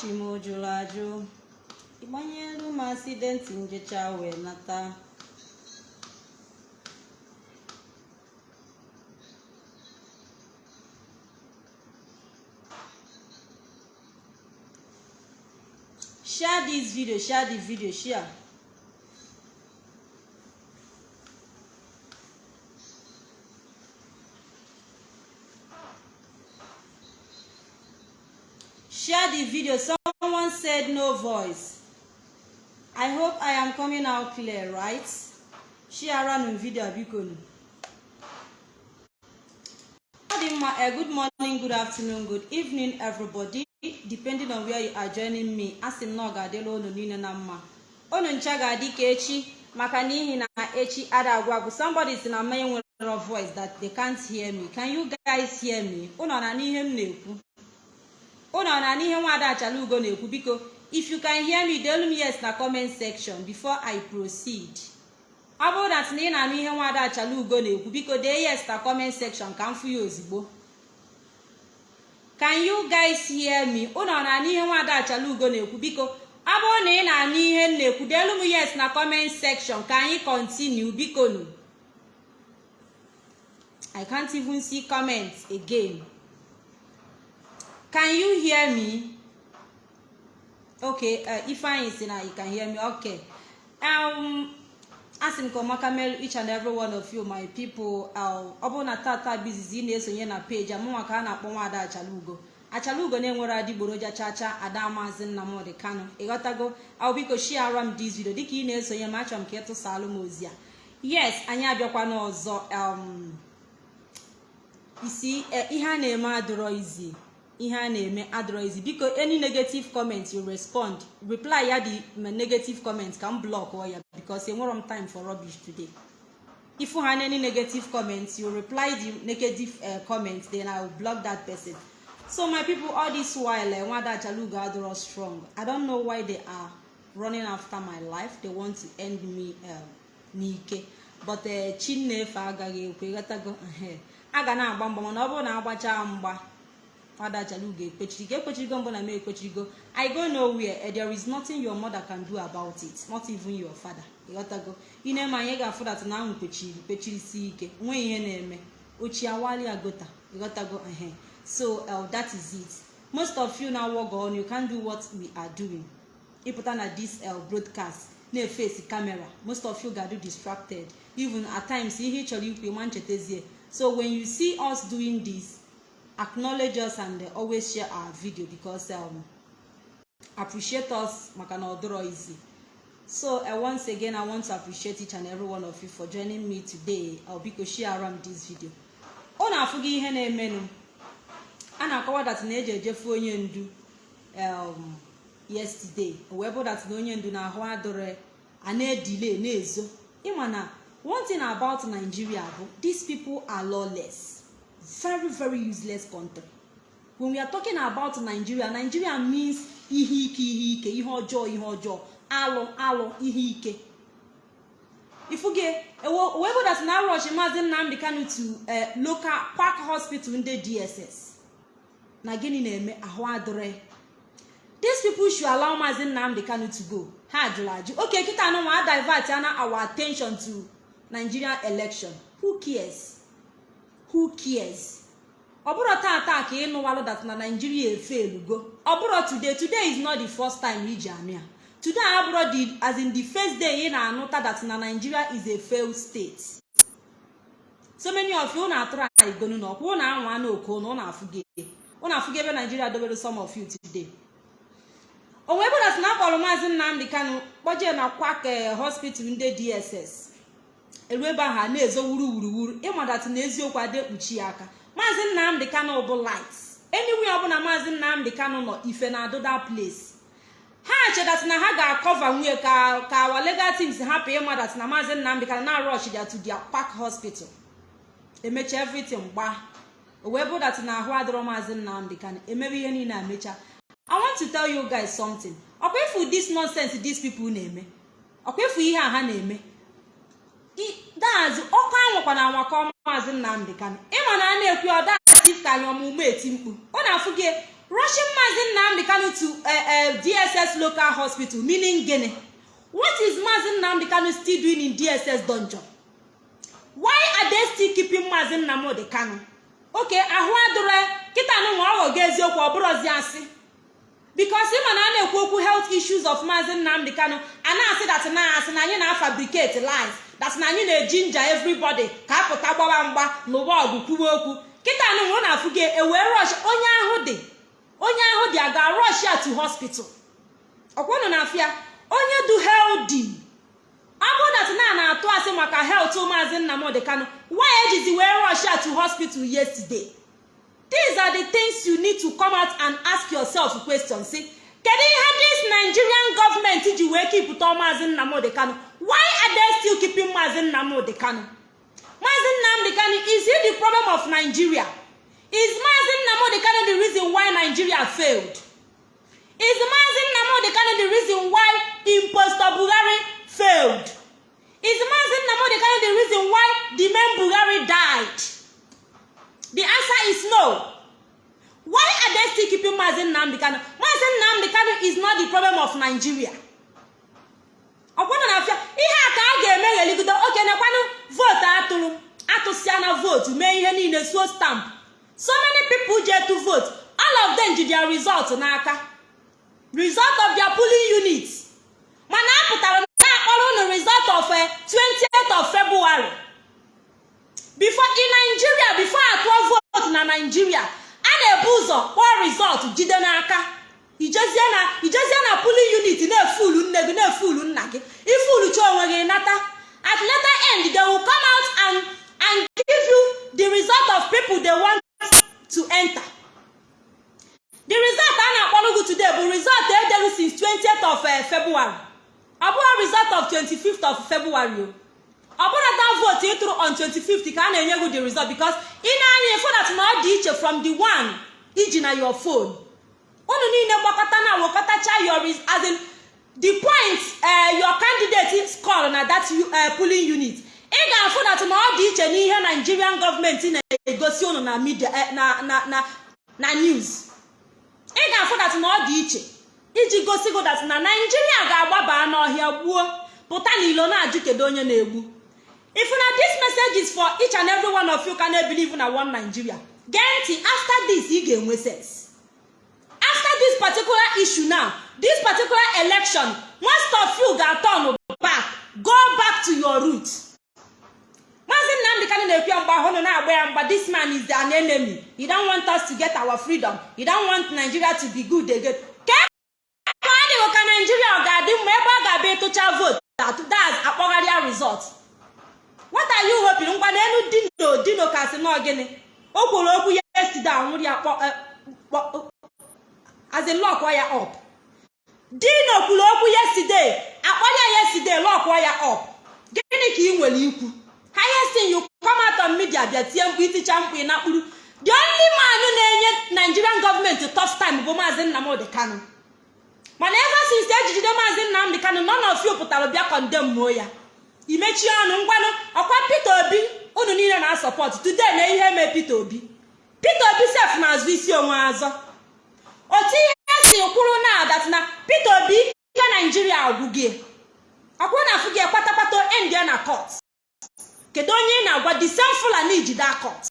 chimojuru ajụ ịgbanyelu m asidenti njecha wee nata share this video share the video share share the video someone said no voice. I hope i am coming out clear right? Share nụ video biko nụ ọ dị mma a good morning good afternoon good evening everybody. Depending on where you are joining me asị m na ọ ga-adịla unu niile na mma unu ncha ga-adị ka echi maka n'ihi na echi ada agwa agwụ somebody si na mmanya nwere voice that they can't hear me. Can you guys hear me? Unu na n'ihe m na-ekwu? Unu na n'ihe nwada achala ugo na-ekwu? Biko if you can hear me delu m yes na comment section before i proceed. Ọ bụrụ na ị na-anụ ihe nwada achala ugo na-ekwu biko dee yes na comment section ka m fụ ya ozigbo. Can you guys hear me? Unu na n'ihe nwada achala ugo na-ekwu? Biko ọ bụrụ na ị na-anụ ihe m na-ekwu delu m yes na comment section ka anyị continue. Biko nu i can't even see comments again. Can you hear me? Okay uh, ifeanyi si na you can hear me. Okay. Um asị m ka ọmaka mere each and every one of you my people ọ bụrụ na tata bizizi ị na-esonye na peji amụnwa ka a na-akpọ nwaada achalugo achalugo na-enwere adịgboroja chacha ada maazị nnamdị kano. Ịghọtago ọ biko shiara m dis video. Dịka ị na-esonye m achọrọ m ka ịtụsalụ m ozi a yes anyị abịakwa n'ọzọ um isi ihe a na-eme adịrọ izi. Ihe a na-eme adịrọ izi biko any negative comment you respond. Reply ya the negative comment ka m block ya because enwere m time for rubbish today. If you any negative comments you reply the negative uh, comment then i will block that person. So my people all this while uh, nwada achalugo adịrọ strong i don't know why they are running after my life. They want to end me uh, n'ike. But uh, chinnefe agaghị ekwe ghọtago a ga na-agba mgba mana ọ bụrụ na agbachaa mgba adachalugo ekpechirigo ekpechirigo mbụ na m ekpechirigo i go nowhere and there is nothing your mother can do about it not even your father. Ịghọtago ine ma anyị ga-afụdat na ahụ kpechiri kpechirisi ike. Nwee ihe na-eme. Ochie awali agota ịghọtago ehe. So uh, that is it. Most of you now work on you can do what we are doing. Ịpụta na this uh, broadcast na-efesi camera. Most of you ga-do distracted. Even at times ihe ị chọrọ ikwu ịma nchetazie so when you see us doing this acknowledge us and always share our video because um, appreciate us maka na ọdụrọ easy. So uh, once again i want to appreciate each and every one of you for joining me today. Uh, biko share am this video. Ọ na-afụ gị ihe na-emenụ. A na-akọwa dat na eji ejefu onye ndu um, yesterday. Wee bụ dat na onye ndu na-ahụ adịrị a na-edile na-ezo. Ịma na one thing about nigeria bụ these people are lawless. Very very useless country when we are talking about nigeria nigeria means ihe ike ihe ike ihe ọjọọ ihe ọjọọ. Alụ alụ ihe ike. Ifuge wee bụdat na rush maazị nnamdị kanu to local park hospital ndị dss na gịnị na-eme? Ahụ adịrị. These people should allow maazị nnamdị kanu to go. Ha jụrụ ajụ. Oke kịta anụnwa divert ana our attention to nigerian election. Who cares? Who cares? Ọ bụrụ tata ka ịnụwalụ dat na naijiria efelugo ọ bụrụ today today is not the first time iji anụ ya. Today abụrụ the as in the first day ị na-anụta dat na nigeria is a failed state. So many of you na-atụrụ anyị igonu na ọkwa ụna anwa na oko na ụna ụna afụge naijiria dobere some of you today. O wee bụ dat na akpọrọ maazị nnamdị kanu kpọjee na kwak hospital ndị dss eru ebe ahụ na-ezo wuru wuruwuru ịmadat na eziokwu ada ekpuchi ya aka. Maazị nnamdị kanu bụ light. Anywhere ọbụla maazị nnamdị kanu nọ ife na adụda place. Ha chedat na ha ga-akọva nwunye ka ka awa legal teams hapụ ịmadat na maazị nnamdị kanu na rush ya to their park hospital. Emecha everything gba o wee bụ dat na ahụ adịrọ maazị nnamdị kanu. Emebe ihe niile amecha i want to tell you guys something. Ọkwa ifu this nonsense these people na-eme? Ọkwa ifu ihe a ha na-eme? Daazụ ọkụ anwụkwa na anwakọ maazị nnamdị kanụ ịma na a na-ekwu ọdatif ka anyị ọmụmụ eti mkpu ọ na-afụ gị rushing Mazi Nnamdi Kanu to uh, uh, DSS local hospital meaning gịnị? What is Mazi Nnamdi Kanu still doing in DSS dungeon? Why are they still keeping Mazi Nnamdi Kanu? Okay ahụ adụrụ kịta nụnwa ọ ghọgo eziokwu ọ bụrụzi asị. Because ịma na a na-ekwu okwu health issues of Mazi Nnamdi Kanu a na-asị dat na asị na anyị na-afabricate lies dat na anyị na-eji nja everybody ka apụta gbawa mgba n'ụwa ọgụ kwuwe okwu. Kịta nụnwa ọ na-afụ gị ewee rush onye ahụ dị onye ahụ dị a ga rush ya to hospital. Ọkwanụ na afịa onye du healthy. Ọ bụrụ dat na na-atụ asị maka health Mazi Nnamdi Kanu why ejizi wee rush ya to hospital yesterday? These are the things you need to come out and ask yourself question si kedu ihe dis nigerian government ji wee kipụta Mazi Nnamdi Kanu? Why are they still keeping Mazi Nnamdi Kanu? Mazi Nnamdi Kanu is he the problem of Nigeria? Is Mazi Nnamdi Kanu the reason why Nigeria failed? Is Mazi Nnamdi Kanu the reason why impostor Buhari failed? Is Mazi Nnamdi Kanu the reason why the man Buhari died? The answer is no. Why are they still keeping Mazi Nnamdi Kanu? Mazi Nnamdi Kanu is not the problem of Nigeria. Ọkwana na afịa ihe a ka a ga-eme gheligodo oke nekwanụ vootu atụrụ atụsịa na vootu mee ihe niile suo stamp. So many people je to vote. All of them ji their result n'aka. Result of their polling unit mana a pụtara na-akpọrọ unu result of 20th of February. Before in Nigeria before atụọ vootu na Nigeria a na-ebu ụzọ kpọọ result jide n'aka. Ijezie na polling unit na-efulu nne gị na-efulu nna gị. Ifulucha onwe gị nata. At later end they will come out and and give you the result of people they want to enter. The result a na-akpọrọ gị today bụ result edere since 20th of February. Ọ bụghị result of 25th of February o. ọ bụrụ that vote ị tụrụ on 25th ka a na-enye gị the result because ị na-anya that na ọ dị iche from the one iji na your phone. Unu niile gbakọta na wekọtacha your as in the point your candidate score na that polling unit. Ị ga-afụ that na ọ dị iche n'ihe Nigerian gọọmenti na-egosi unu na media na na news. Ị ga-afụ that na ọ dị iche iji gosi go that na Nigeria ga-agbaba n'ọhịa gbuo. Pụta n'ilo na-ajụ kedu onye na-egbu. If na this message is for each and every one of you can believe na one Nigeria? Gee ntị after this ị ga-enwe sense after this particular issue now this particular election most of you ga-turn back go back to your root Maazị Nnamdi Kanu na-ekwe mgbe ahụ na-agba ya mgba this man is an enemy. He don't want us to get our freedom. He don't want Nigeria to be good again. Ka ọ ka Nigeria ọ ga-adị mma ebe ọ ga-abịa ịtụcha vote? That's akpọgharịa result. What are you hoping? Ngwa na elu dino dino kasị nọ gịnị? O kwuru okwu ya yesterday anwụrụ ya in lock ya up. Dino kwuru okwu yesterday akpọrọ ya yesterday lock ya up. Gịnị ka ị nwere ikwu? You come out on media bịa tie mkpu iticha mkpu na kpuru the only man na-enye nigerian gọọmenti tough time bụ maazị nnamdị kanu. Mana ever since ejijide maazị nnamdị kanu none of you pụtara bịa kọndemmuo ya. Imechie ọnụ ngwanụ ọkwa peter obi unu niile na asọpọt today na ihe mee peter obi. Peter obi sef na-azụ isi onwe azọ. Otu ihe si kwuru na adat na peter obi ike naijiria agwụgie ọkwụ na afụ gị kpatakpata endia na court. Kedu onye ị na-agwa? The same fulani ji da court.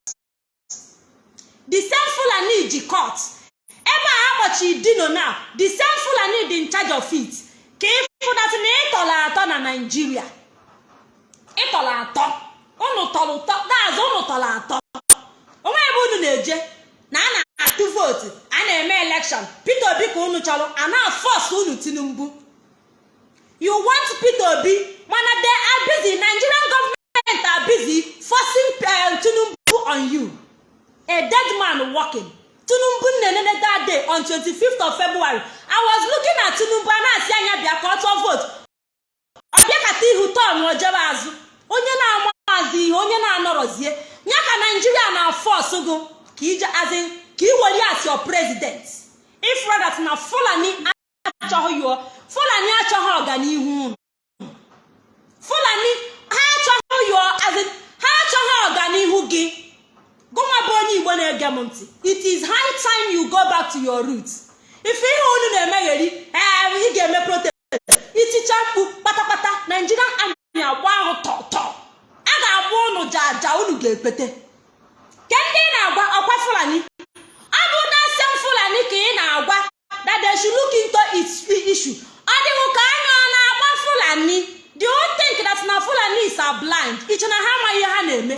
The same fulani ji court. Ebe a akpọchi dino na the same fulani dị in charge of it. Ka ịfụdatị na ịtọrọ atọ na naijiria ịtọrọ atọ. Unu tọrọ ụtọ. Daazụ unu tọrọ atọ. Onwe ebe unu na-eje na a na-atụ vootu a na-eme elekshọn peter obi ka unu chọrọ a na-afọs unu tinubu. You want peter obi? Mana are busy. Nigerian government are busy forcing uh, tinubu on you. A dead man walking. Tinubu nnenene that day on 25th of february. I was looking at tinubu a na-asị anya bịa ka ọ tụọ vootu. Ọ bịakata ihu tọn ojebe azụ. Onye na-ama azụ ihe onye na-anọrọzie. Ya ka naijiria na-afọs gụ ka ije azị ka ị were as your president. Ifradat na fulani achọghị yo fulani achọghị ọganihu. Fulani ha achọghị yo azị ha achọghị ọganihu gị. Gụnwa bụ onye igbo na-ege m ntị. Iti is high time you go back to your roots. Ife ihe unu na-emegheri ee ị ga-eme protest. Iticha mkpu kpatakpata nigerian army agba ahụ tọtọ a ga-agba unu jaja unu ga-ekwete ke ndị ị na-agwa ọkwa fulani? Ọ bụ dasem fulani ka ị na-agwa that they should look into its issue. Ọ dịghị ka anya ọ na-agba fulani? Do you think that na fulani is blind? Iche na ha amaghị ihe ha na-eme?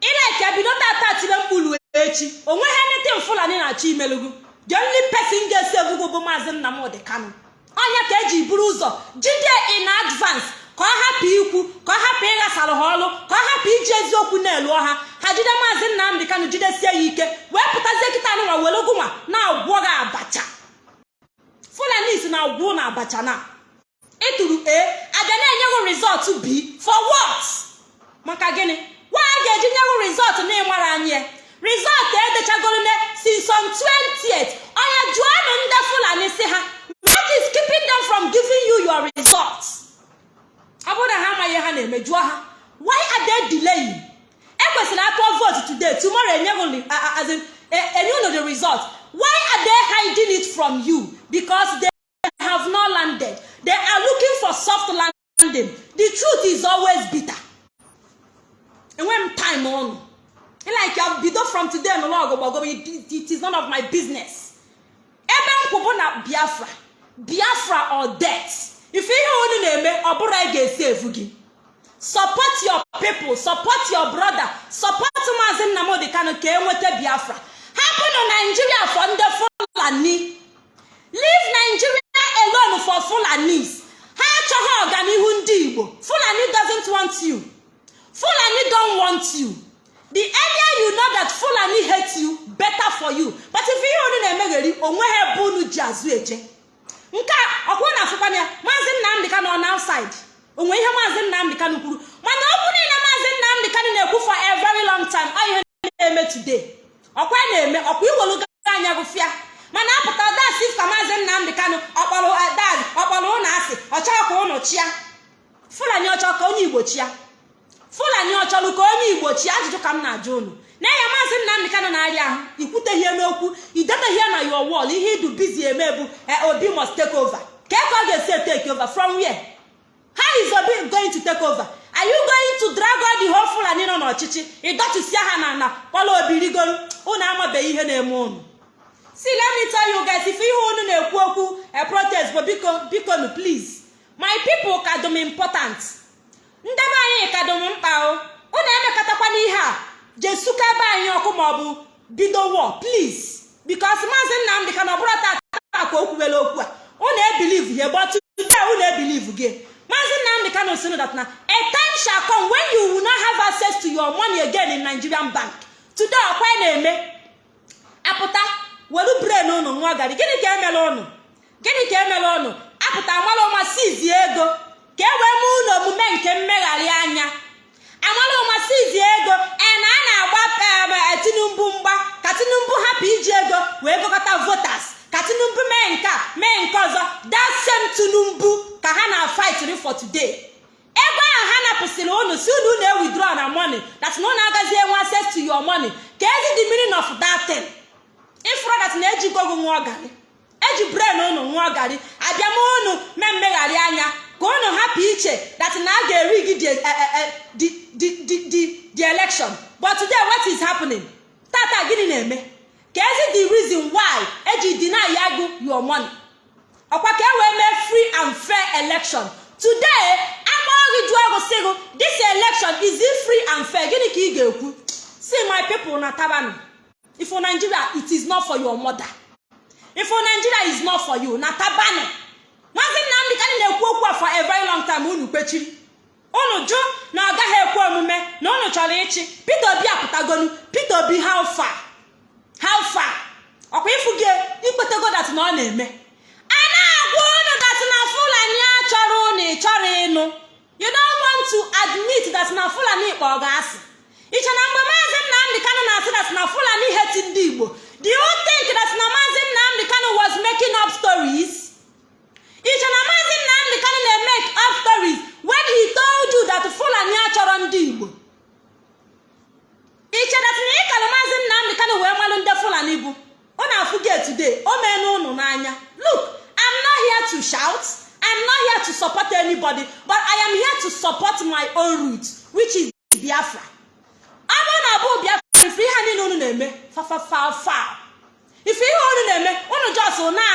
Ileke bido tata tire mkpulu echi. Onweghị anything fulani na-achọ imelugu the only person ga-esi evugo bụ maazị nnamdị kanu. Onye ka eji buru ụzọ jide in advance ka ọ hapụ ikwu ka ọ hapụ ịghasara ha ọlụ ka ọ hapụ iji eziokwu na-elu ọha. Ha jide maazị nnamdị kanu jidesie ya ike wee pụtazie kịta nwa were gụnwa na-agwọ gị abacha. Fulanis na-agwụ na abacha na. Ịtụrụ a abịa na-enyeghị rizọt b for what maka gịnị? Nwa a ga-eji nyeghị rizọt na ịmara anyị. Rizọt edechagoro ne since on 20th onye jụọnụ ndị fulani si ha what is keeping them from giving you your results? Ọ bụrụ na ha amaghị ha na-eme jụọ ha why are they delaying? Ekwesịrị atụọ vote today tomorrow enyeghị as in enye unu the result. Why are they hiding it from you? Because they have not landed. They are looking for soft landing. The truth is always bitter. Enweghị m time ọnụ. Like bido from today nụrụ ọgụ it is none of my business. Ebe nkwụ bụ na biafra. Biafra or death. Ife ihe unu na-eme ọ bụrụ anyị ga-esi efu gị. Support your people support your brother support maazị nnamdị kanu ka enweta biafra. Hapụnụ naijiria for ndị fulani. Leave nigeria alone for fulanis. Ha achọghị ọganihu ndị igbo. Fulani doesn't want you. Fulani don't want you. The earlier you know that fulani hate you better for you. But if ihe unu na-emegheri o nweghị ebe unu ji azụ eje. Nke a ọkwụ na afụkwana ya. Maazị nnamdị kanu on outside onwe ihe maazị nnamdị kanu kwuru mana okwu niile maazị nnamdị kanu na-ekwu for a very long time ọ ihe na-eme today. Ọkwa na-eme ọkwa iwelu anya gụfịa mana apụta das ka maazị nnamdị kanu ọkpọrọ dad ọkpọrọ ụnụ asị ọchọrọ ka ụnụ chia fulani ọchọ ka onye igbo chia fulani ọchọrọ ka onye igbo chia ajụjụ ka m na-ajụ unu na-enye maazị nnamdị kanu na-arịa ahụ ikwuteghie n'okwu ideteghie na your wall ihe idu bizi eme bụ obi must take over. Ka ka ọ ga-esi take over? From where? How is obi going to take over? Are you going to drag all the whole fulani nọ n'ọchịchị? Ịdọtụsịa ha na na kpọrọ obi rigoro. Unu amabeghị ihe na-eme unu. Si let me tell you ihe unu na-ekwu okwu a protest bụ biko biko nu please. My people ka dum important. Ndebe anyị ka dum mkpa o. Unu emekọtakwana ihe a. jesuka ebe anyị ọkụ maọbụ bido war please. Because maazị nnamdị ka na ọ bụrụ tata ka o kwuwere okwu a unu ebilive ihe gbọtụ unu ebilive gị. Maazị nnamdị kano sinu that na a time shall come when you will not have access to your money again in nigerian bank. Today ọkwa na-eme apụta welu brain unu nwa gari gịnị ka emela unu? Gịnị ka emela unu? Apụta amala ụma sizie ego ka e wee mee ụlọ omume nke mmegharị anya. Amala ụma sizie ego e na a na-agba tinubu mgba ka tinubu hapụ iji ego wee gụkọta voters ka tinubu mee nke a mee nke ọzọ. That same tinubu ka ha na fight for today. Ego ahụ ha napụsịrị unu si unu na withdraw na money that na unu agaghị enwe access to your money. Ka ezi the meaning of that thing. Ifuru that na eji gogo nwa ọgarị eji brain unu nwa ọgarị abịa ma unu mee mmegharị anya. Ka unu hapụ iche that na a ga-eri gị the election. But today what is happening? Tata gịnị na-eme? Ka ezi the reason why eji deny ya gụ your money. Ọkwa ka e wee mee free and fair election. Today agbaghị jụọ ọgụ sịgụ this election is it free and fair? Gịnị ka ị ga-ekwu? See my people na tabanu if nigeria it is not for your mother. If nigeria is not for you. Na tabanu maazị nnamdị ka na-ekwu okwu a for a very long time unu kwechiri unu jụ na ọ gaghị ekwe omume na unu chọrọ ịchị. Peter obi apụtagonu. Peter obi how far? How ọkwa ịfụ gị ikpetego dat na ọ na-eme. A na-agwa unu dat na fulani achọrọ unu ịchọrọ ịnụ. You don't want to admit that na fulani kpọ ga asị iche na mgbe maazị nnamdị kano na-asị dat na fulani heti ndị igbo do you think that na maazị nnamdị kano was making up stories? iche na maazị nnamdị kanụ na-emek up stories when he told you that fulani achọrọ ndị igbo? Iche ịkara maazị nnamdị kanụ wee malụ ndị fulani bụ? Ọ na-afụ gị today o mee n'ụnụ n'anya. Look i'm not here to shout i'm not here to support anybody but i am here to support my own root which is biafra. Ọ na abụ biafra ife ihe niile unu na-eme fa ife ihe unu na-eme unu jos na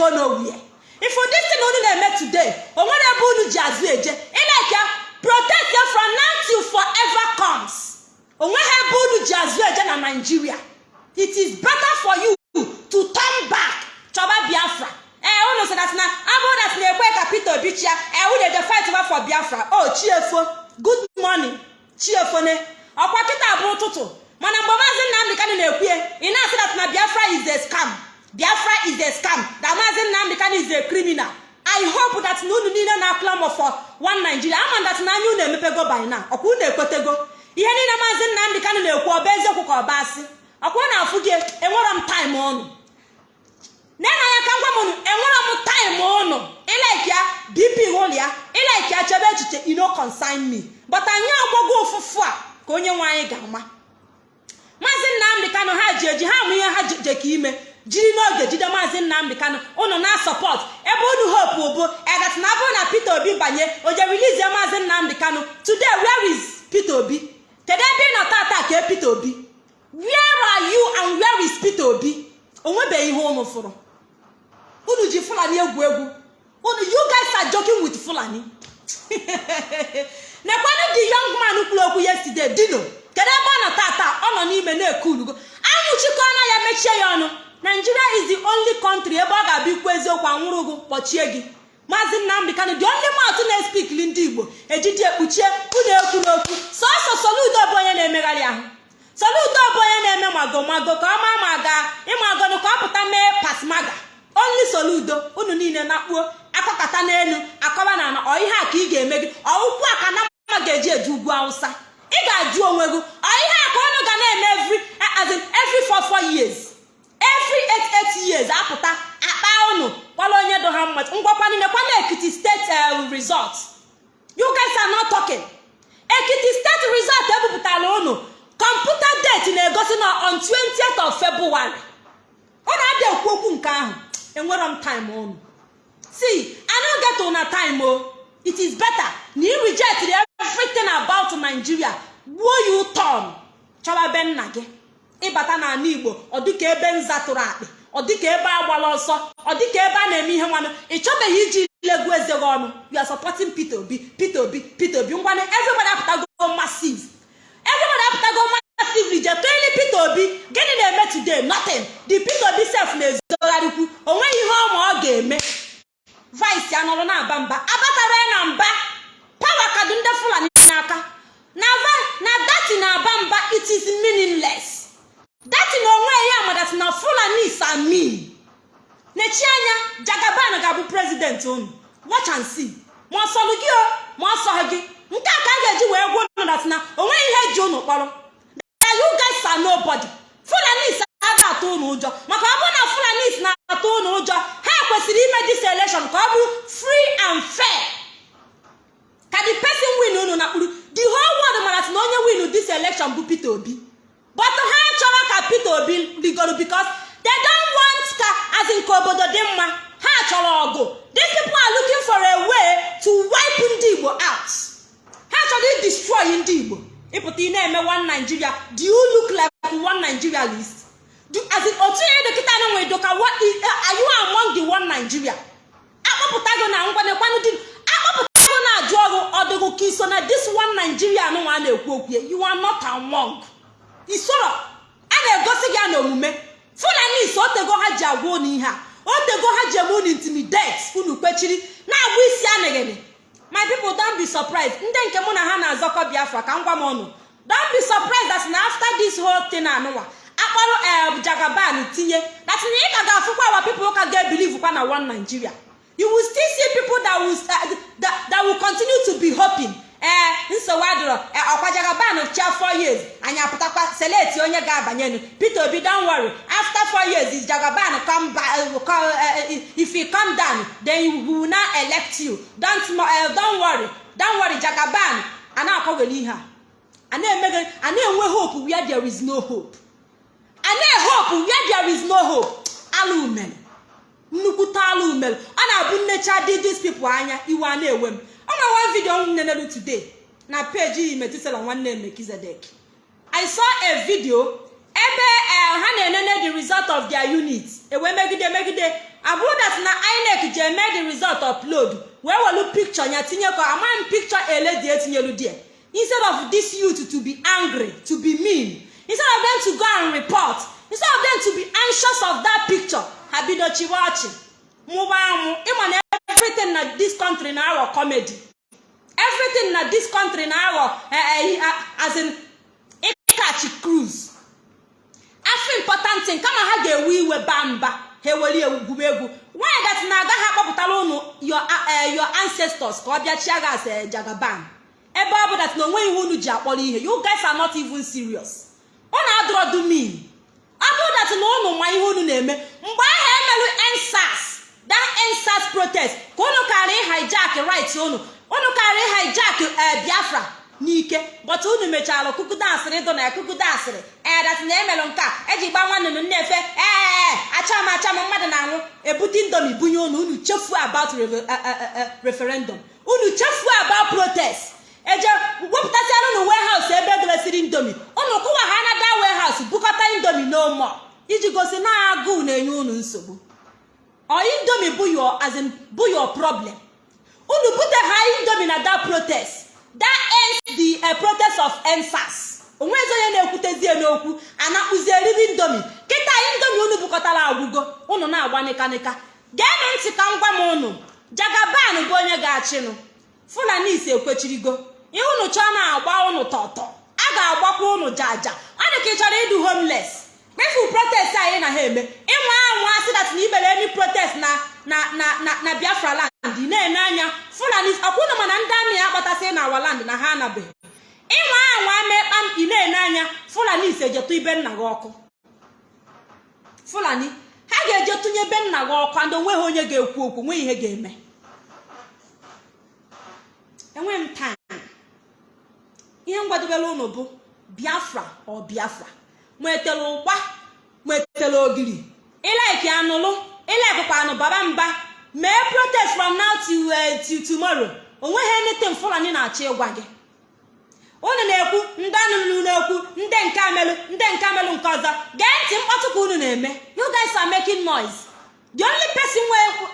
go nowhere. If this thing unu na-eme today o nwere ebe unu ji azụ eje ileke protect ya from now till forever comes. O nweghị ebe unu ji azụ eje na nigeria. It is better for you to turn back. Chọba biafra. Ee unu sị na abụrụ dat na-ekwe ka peter obi chia ee unu eje fight over for biafra. O chiefo good morning. Chiefone ọkwa kịta bụ ụtụtụ. Mana mgbe maazị nnamdị kanụ na-ekwu ya ị na-asị na biafra is a scam. Biafra is a scam. That maazị nnamdị kanụ is a criminal. I hope that na unu niile na-aklamọ for one nigeria. Ama dat na anya unu emepego by now. Ọkwa unu ekwetego. Ihe niile maazị nnamdị kanụ na-ekwu ọba eziokwu ka ọba asị. Ọkwa na afụ gị enwere m taịm ọnụ. Nena anya ka ngwa m unu enwere m taịm ụnụ ilaiki ya bp ụlọ ya. Ilaiki ya chebe echiche ino consign me. But anyị agwago ụfụfụ a ka onye nwe anyị ga-ama. Maazị nnamdị kanụ ha ji eji ha mụ ihe ha je ka ime. Jiri n'oge jide maazị nnamdị kanụ ụnụ na sọpọt ebe unu hope bụ edat na abụrụ na peter obi banye o je rilizie maazị nnamdị kanụ today where is peter obi? Kedu ebe ị nọ tata ka peter obi? Where are you and where is peter obi? O nwebeghị ihe ụnụ fụrụ. Unu ji fulani egwu egwu. Unu you guys are joking with fulani. Nekwanụ the young man kwuru okwu yesterday dino. Kedu ebe ọ nọ tata ọ nọ n'ime na-eku ulugo. Anwụchikọna ya mechie ya ọnụ. Nigeria is the only country ebe ọ ga-abịa ikwu eziokwu anwụrụ gụ kpọchie gị. Maazị nnamdị kanụ dị only matụ na-espikli ndị igbo ejiji ekpuchie unu ekwu n'okwu sọsọ soludo bụ onye na-emegharị ahụ. Soludo bụ onye na-eme mago mago ka ọ maa ma ga ịmagonu ka ọ pụta mee pasmaga. Only soludo unu niile na-akpuo akọkata n'elu akọba na ana ọ a ka ị ga-eme gị ọụkwụ a ka na mma ga-eji eje ugwu awụsa. Ị ga-ajụ onwe gị ọ ihe a ka unu ga na-eme every every four four years. Every eight eight years apụta akpa unu kwala onye do ha mma. Ngwakwanụ nekwana ekiti steeti resort. You guys not talking. Ekiti steeti resort ebupụtara unu kọmputa date na-egosi na on 20th of february. Ọ na-abịa ekwu okwu nke ahụ. Enwere m time unu see i no get una time o. It is better na ị reject everything about nigeria. Gbuo ya ụtọn chọba be nna gị. Ịbata n'ala igbo ọ ebe nza tụrụ akpị ọ dịka ebe agbala ọsọ ọ dịka ebe a na-eme ihe nwanụ. Ị chọbeghị iji legwu eze gị ọnụ. You are supporting peter obi peter obi peter obi. Ngwanụ everybody apụtago massive. Everybody apụtago massively je toili peter obi. Gịnị na-eme today? Nothing. The peter obi sef na-ezogharịkwu. O ihe ọma ọ ga-eme. Vice ya na-aba mba. Abatara na mba. Pawa kadu ndị fulani n'aka. Na na dati na-aba mba it is meaningless. Dati na onwe ya madat na fulani are mean nechi anya jagaban ga-abụ prezident unu watch and see. Ma ọ sọrọ gị ma ọ gị nke a ka a ga-eji wee gwuo na o nweghị ihe ji unu kpọrọ that you guys are nobody fulani aga atụ unu ụjọ maka ọ bụrụ na fulani na-atụ unu ụjọ ha kwesịrị ime dis election ka ọ bụrụ free and fair ka the person win unu na kpuru the whole world mara na onye win this election bụ peter obi but ha chọrọ ka peter obi rigoro because they don't want ka azin ka obodo dị mma ha chọrọ ọgụ these people are looking for a way to wipe ndị igbo out ha chọrọ i destroy ndị igbo ịpụta ị na-eme one nigeria do you look like one nigeria list do as in otu ihe dọkịta na nwere doka are you among the one nigeria akpọpụtago na ngwanekwanụ dị akpọpụtago na-ajụ ọrụ ọdịgụ ka iso na this one nigeria nụnwa na-ekwu okwu you are not among isoro a na-egosi gị ya na omume fulani so otego ha ji agwa unu ihe a otego ha ji eme unu intimidate unu kpechiri na-agba isi anịghịnị my people don't be surprised ndị nke mụ na ha na-azọkọ biafra ka m gwa m ọnụ don't be surprised that na after this whole thing anụnwa akpọrọ em jagaban tinye that na ị ka ga-afụkwa awa people ụka ga-ebelieve kwa na one nigeria you will still see people that will, uh, that, that will continue to be hoping ee nsogbu adịrọ ọkwa jagaban cha four years anyị apụtakwa seleti onye ga-abanyenu peter obi don worry after four jagaban come back uh, if he come down then we will now elect you. Don't, uh, don't worry. Don't worry jagaban. A na-akọghere ihe a na-enwe hope where there is no hope. A na-ehope where there is no hope. Ala umere nnukwu taalụ umelu ọ na-abụ dis people anya iwe a na-ewe m ọ one video m nenelu today. Na peji metusela nwanne mekizedek i saw a video ebe ha na-enene the result of their unit. Ewee megide megide. Abụrụ that na inec ji eme the result upload. Wee welu picture ya tinyekọ amaghị m picture eledi etinyelu die instead of this youth to be angry to be mean instead of them to go and report instead of them to be anxious of that picture ha bido chiwe ọchị mụba amụ. Ịma na everything na this country na aghọ comedy. Everything na this country na aghọ as in ịkachi cruise. Afọ thing kama ha ga-ewe iwe baa mba ha eweli egwuregwu egwu. Nwaanyị na agaghị akpọpụtara ụnụ your ancestors ka ọ bịa chia gas jagaban. Ebe ọ bụ na onwe ihe unu ji akpọrọ ihe you guys are not even serious. Unu adọrọ do mean ọ bụrụ dat na unu ma ihe unu na-eme mgbe ahụ emelụ ensas that ensas protest ka unu kara hijack right unu unu kara hijack biafra. N'ike. Bọta unu mechara kukuda asịrị ịdụ na ya kukuda asịrị ee dat na emelụ nke a. Eji gba nwanne unu nnefe ee acham acham mmadụ na-anwụ. Ebute indomi bunye unu. Unu chefuo about referendum. Unu chefuo about protest. Eje wepụtasịara unu warehouse ebe edresiri indomi unu kụwa ha na da warehouse bukọta indomi n'ụmụ iji gosi na agụụ na-enye unu nsogbu. Ọ indomi bụ your problem. Unu bute ha indomi na da protest. That ends uh, protest of ensas onwezi onye na-ekwutezie n'okwu anakpụzi eriri indomi kịta indomi unu bukọtara agwụgo unu na-agba nịkanịka. Geenụ ntị ka m gwa m unu jagaban bụ onye ga-achịnụ. Fulani ise ekwechirigo ihe unu chọọ na-agba unu tọtọ. A ga-agbakwa unu jaja ọ dị ka ị chọrọ ịdụ homeless. Kpefu protest anyị na ha eme. Ịnwa anwa dat na imere emi protest na na na na biafra land na-ene anya. Fulani ọkwụnụ mana ndị amị akpatasị na awa land na ha anabeghị ịnwa anwa mekpa ị na-ene anya fulani ise ejetụ ibe nna gị ọkụ. Fulani ha ga-eje tụnye ebe nna gị ọkụ and o nweghị onye ga-ekwu okwu nweghị ihe ga-eme. Enwe m time. Ihe ngwadobere ụnụ bụ biafra ọ biafra. Nwetara ụgba nwetara ogiri. Ilaiki anụlụ? Ilaikụkwa anụ baba mba? Mee protest from now till tomorrow. Onweghị anything fulani na-achọ ịgwa gị. Unu na-ekwu ndị anụlụ na-ekwu ndị nke amelụ ndị nke amelụ nke ọzọ. Gee ntị mkpọtụ ka unu na-eme. You guys are making noise. The only person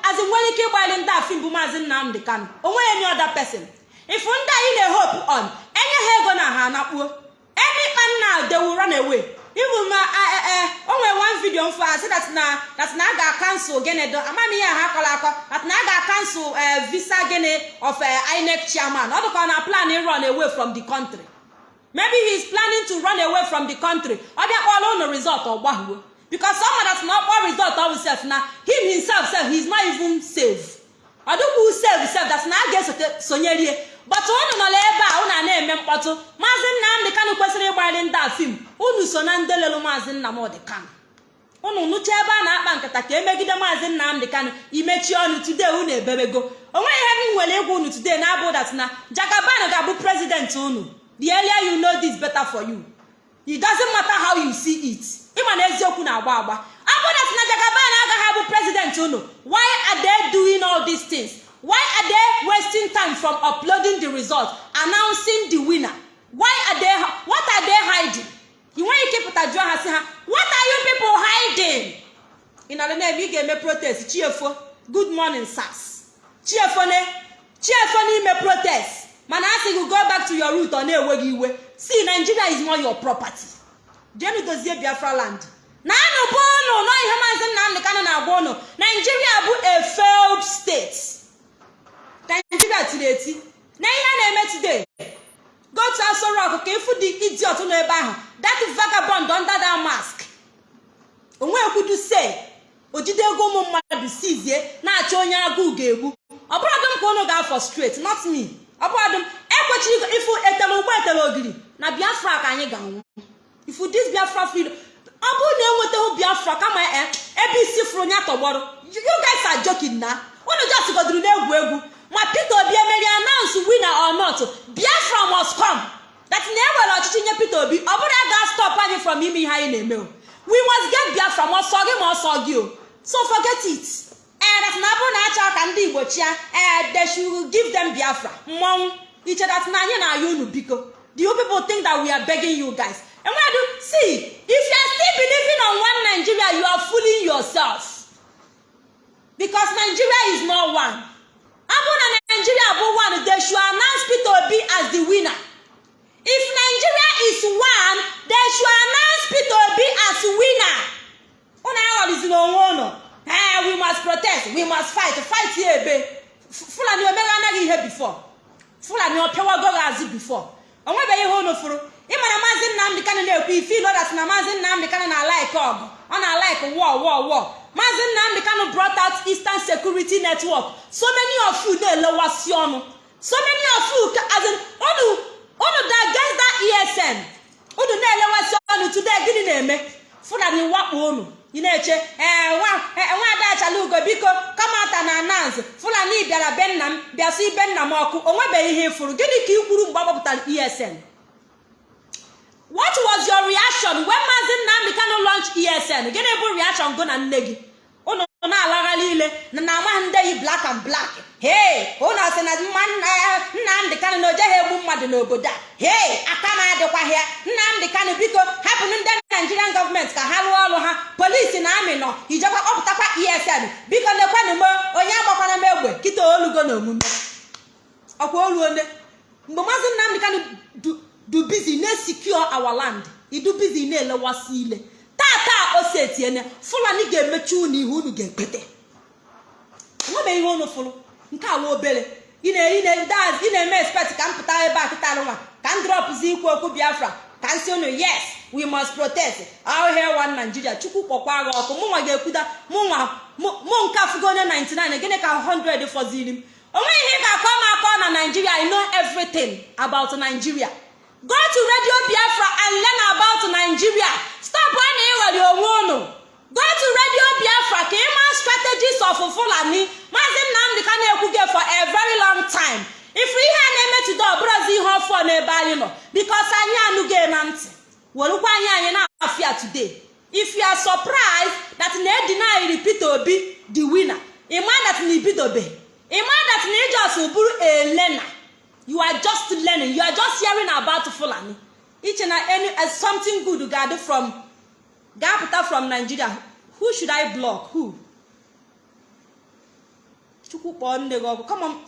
as nwere ike ịgbali ndị afim bụ maazị nnamdị kano o nweghị any other person. Ifu ndị anyị na-ehope on enye ha ego na ha anakpuo. Anyikpa nna they will run away. Even ma o nwere one video mfo asị na a ga-akansụl gịnị do amam ihe ha akọrọ akọ that a ga-akansụl visa gịnị of inec chairman. Ọ dịka ọ na plan run away from the country. Maybe he is planning to run away from the country. Ọ bịa kpọrọ ụnụ result ọ gbahuo. Because some that na ọkpọ result of himself na him himself sef he is not even safe. Ọ dịkwa save sef that na a ga-esote sonyerie. Bọtụ unu nọ ebe a unu a na-eme mkpọtụ. Maazị nnamdị kanụ kwesịrị ịgbarị ndị a fim unu so na ndị lelu maazị nnamdị kanụ unu nụcha ebe a na-akpa nkata ka emegide maazị nnamdị kanụ imechi ọnụ today unu ebebego. Onweghị ihe m nwere ịgwa unu today na abụ dat na jagaban ga-abụ prezident unu. The earlier you know this better for you. It doesn't matter how you see it. Ịma na eziokwu na-agba agba. Abụ dat na jagaban agaghị abụ prezident unu. Why are they doing all these things? Why are they wasting time from uploading the result announcing the winner? Why are they what are they hiding? Ị nweghị ike ịpụta jụọ ha sị ha what are you people hiding? Ị nọrọ n'ebe ị ga-eme protest. Chiefo good morning sars chiefo ne chiefo n'ime protest. Mana a sị gị go back to your root ọ na-enweghị iwe. See nigeria is not your property. Jenu dozie biafra land. Na anụ ụnụ nọ ihe maazị nnamdị kanụ na-agwa ụnụ naijiria bụ a failed state. Naijiria tiri eti. Na ihe a na-eme today go to Aso Rock ka ịfụ dị idiot nọ ebe ahụ. That vagabond under that mask. Onwe ekwudu se ojide ego ụmụ mmadụ sizie na-achọ onye agụụ ga-egbu. Ọ bụrụ m ka ụnụ ga-afọ straight not me. Ọ bụrụ m ekwechiri ịfụ etele ụgbọ etele ogiri na biafra ka anyị ga-anwụ. Ifu dis biafra freedom ọ bụrụ na enwetaghị biafra kama ebe isi fụrụ ya tọgbọrọ. You guys are joking na? Unu just goduru na-egwu egwu. Ma peter obi emeri announce winner or not biafra must come. That na enwere ọchịchị nye peter obi ọ bụrụ ga stop anyị from ime ihe anyị na-eme we must get biafra ma ọsọ gị ma ọsọ gị o. So forget it. Ee dat na ọ bụrụ na achọ ka ndị igbo chia ee they should give them biafra. Mmọnwụ. Iche dat na anyị na-ayọ unu biko. You people think that we are begging you guys? Enwedu see if you are still believing on one nigeria you are fooling yourself. Because nigeria is not one. Bụrụ na nigeria bụ one they should announce peter obi as the winner. If nigeria is one they should announce peter obi as winner. Unu aghọrịziri onwe unu. Ee we must protest we must fight fight ya ebe fulani omeghe anaghị ihe before. Fulani ọpịawago gị azụ before. O nwebeghị ihe unu fụrụ. Ịmara maazị nnamdị kanụ na-ekwu ife ilodat na maazị nnamdị kanụ na-alaik ọgụ. Ọ na-alaik wọ wọ wọ maazị nnamdị kanụ brought out eastern security network. So many of you na-elewasị ọnụ. So many of you as in unu unu da against that esn unu na-elewasị ọnụ today gịnị na-eme? Fulani wakpo unu. Ị na-eche ee nwa ada achala ugo biko kamata na announce fulani bịara be nna m bịasị ibe nna m ọkụ o nwebeghị ihe ịfụrụ gịnị ka ị kwuru mgbe agbapụtara esn what was your reaction when maazị nnamdị kanụ launch esn gịnị bụ reaction go na nne gị? Unu na-alagha niile na amaghị ndị yi black and black. Hei unu sị na nnamdị kanụ na ojeghị egbu mmadụ n'obodo a. Hei aka m adịkwaghị ya. Nnamdị kanụ biko hapụnụ ndị naijirian gọọmenti ka ha rụọ ọrụ ha. Polisi na amị nọ ijekwa kpọpụtakwa esn biko nekwanụ m onye agbakwana m egbe kịta olugo na omume. Ọkwa olu ole mgbe maazị nnamdị kanụ du bizi na-esikio our land idu bizi na-elewasị ile tata ose etiene fulani ga-emechi unu ihe unu ga-ekpete. Nwebeghị ihe unu fụrụ. Nke awa obere. Ị na-eme expect ka m pụta ebe a kịta nwa ka m drọpụzi ikwu okwu biafra. Ka m si unu yes we must protest. Our here one nigeria. Chukwu kpọkwa agha ọkụ. Mụnwa ga-ekwuda mụnwa mụ nke afụgo onye 99 gịnị ka 100 fọziri m? Onweghị ihe ga-akọ m akọ na nigeria. I know everything about nigeria. Go to radio biafra and learn about nigeria. Stop na ịghọrị onwe unu. Go to radio biafra ka ịma strategies of fulani. Maazị nnamdị ka na-ekwu gị for a very long time. Ifu ihe a na-emetụta ọbụrụzi ihe ọfọ n'ebe anyị nọ bikos anyị anụghị na ntị. Werukwa anyị anyị na-afịa today. If you are surprised that na edinayiri peter obi the winner. Ịma that na ibidobe. Ịma that na ijos bụrụ elena you are just learning. You are just hearing about fulani. Iche na any something good ga-adị from ga-apụta from nigeria who should i block? Who? Chukwu kpọọ nne gị ọkụ.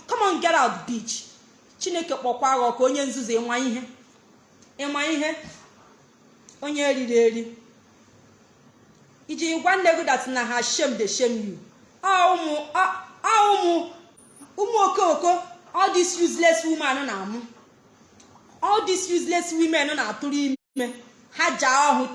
Come get out beach chineke kpọkwa gị ọkụ onye nzuzu ịma ihe? Ịma ihe? Onye eriri eri. Iji gwa nne gị dat na ha shame dey shame you. Ụmụ ụmụ okoko all these useless women na-amụ. All these useless women na-atụrụ ime. Ha ja ọhụ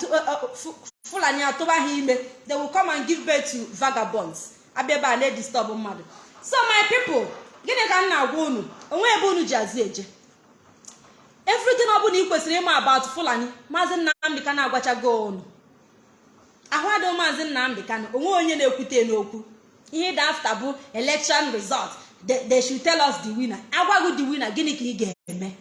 fulani atụba ha ime. They will come and give birth to vagabonds. Abịa ebe a na-edisturb mmadụ. So my people gịnị ka m na-agwa unu? Onwe ebe unu ji azụ eje. Everything ọ bụla ị kwesịrị ịma about fulani maazị nnamdị ka na-agwachago unu. Ahụ adịghị maazị nnamdị kanụ onwe onye na-ekwute n'okwu. Ihe dị afta bụ election result. They should tell us the winner. Agwaghị the winner gịnị ka ị ga-eme?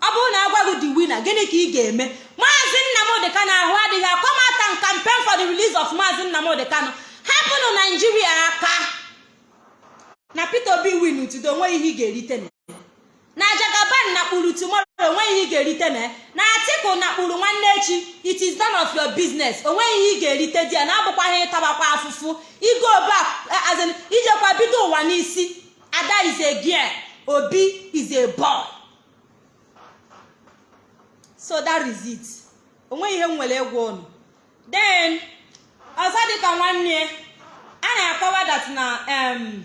Ọ bụrụ na agwaghị the winner gịnị ka ị ga-eme? Maazị nnamdị kanụ ahụ adịghị akọmata campaign for the release of maazị nnamdị kanụ hapụnụ naijiria aka. Na peter obi win tudo o nweghị ihe ị ga-erite na jagaban na kpuru tomorrow o nweghị ihe ị ga-erite na na atiku na kpuru nwanne echi it is none of your business. Onweghị ihe ị ga-erite di ya. Na abụkwaghị ịtabakwa afụfụ. Azin ijekwa bido ụwa n'isi. Ada is obi is a so that is it. Onweghị ihe m nwere egwu ụnụ then ọzọ dịka nwanne a na-akọwa that na um,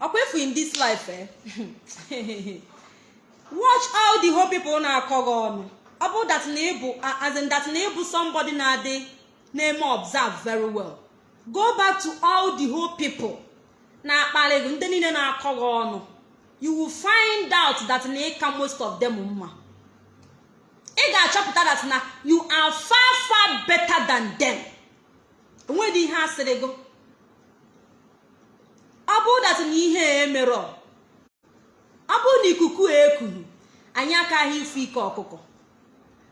ọkwa efu in this life eh? watch all the whole people na-akọ gị ọnụ. Ọ bụ that na ịbụ as in that na ịbụ somebody na-adị na-eme observe very well. Go back to all the whole people na-akparị gị ndị niile na-akọ gị ọnụ. You will find out that ịka most of them mma. Ị ga-achọpụta that na you are far far better than them. Onwedị ihe asịrị gị? Ọ bụrụ dat na ihe emerọ ọ bụrụ na ikuku ekuru anyị akaghị ifu ike ọkụkọ.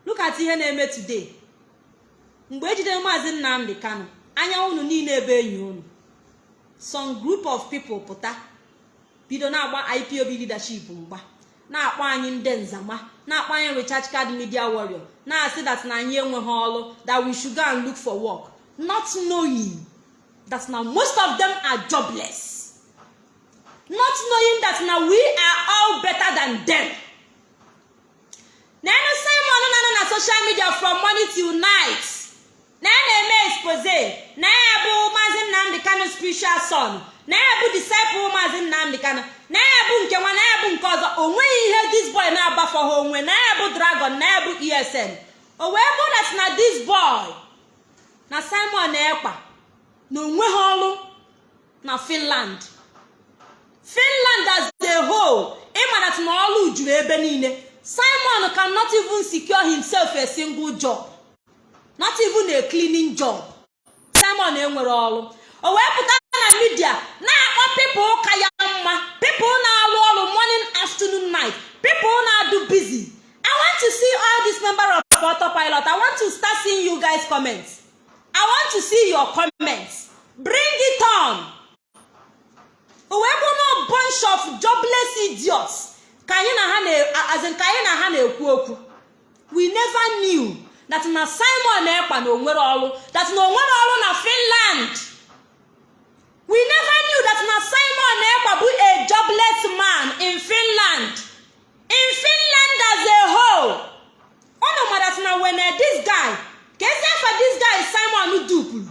Lukat ihe na-eme today. Mgbe ejidere maazị nnamdị kanụ anya unu niile ebe enyi unu. Some group of people pụta bido na-agba ipob leadership mgba. Na-akpọ anyị ndị nzama na-akpọ anyị recharge card media warrior na-asị that na anyị enweghị ọrụ that we should go and look for work. Not knowing that na most of them are jobless. Not knowing that na we are all better than them. Na-enu simon na-anọ na social media from morning till night. Na ya na-eme expose na ya bụ maazị nnamdị kano spiritual son na ya bụ disciple maazị nnamdị kano na ya nke nwa na ya nke ọzọ. O nweghị ihe this boy na-agbafọ ha onwe. Na ya dragon na ya esn o wee bụ that na this boy na simon ekpa na onwe ha ọrụ na finland. Finland as a whole ịma that na ọrụ juru ebe niile. Simon cannot even secure himself a single job. Not even a cleaning job. Simon enwere ọrụ. O wee pụta na midia na-akpọ pipụl ka ya. Mma pipụl na-arụ ọrụ morning afternoon night. Pipụl na-adụ busy. I want to see all these member of autopilot. I want to start seeing you guys comments. I want to see your comments. Bring it on. Wee na bunch of jobless idiots ka anyị na ha na ka anyị na ha na-ekwu okwu. We never knew that na simon ekpa na o nwere ọrụ that na o nwere ọrụ na finland. We never knew that na simon ekpa bụ a jobless man in finland in finland as a whole. Unu mara na when this guy ka esi afa this guy simon dupuru